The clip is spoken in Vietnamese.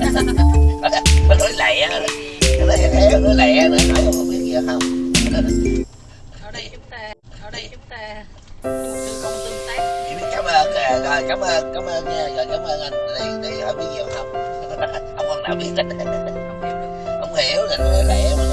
nó nói lẹ nó nói lẹ nói lẹ nó nói không biết gì không ở đây chúng ta ở đây chúng ta công tương tác cảm ơn rồi cảm ơn cảm ơn nha rồi cảm ơn anh đi đi hỏi biết gì không không còn nào biết hết không hiểu không hiểu là nó lẹ mà